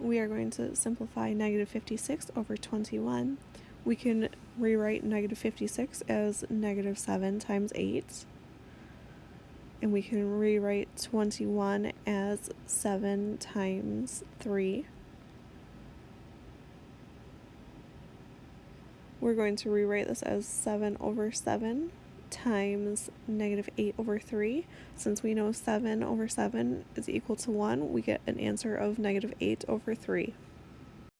we are going to simplify negative 56 over 21. We can rewrite negative 56 as negative 7 times 8. And we can rewrite 21 as 7 times 3. We're going to rewrite this as 7 over 7 times negative 8 over 3. Since we know 7 over 7 is equal to 1, we get an answer of negative 8 over 3.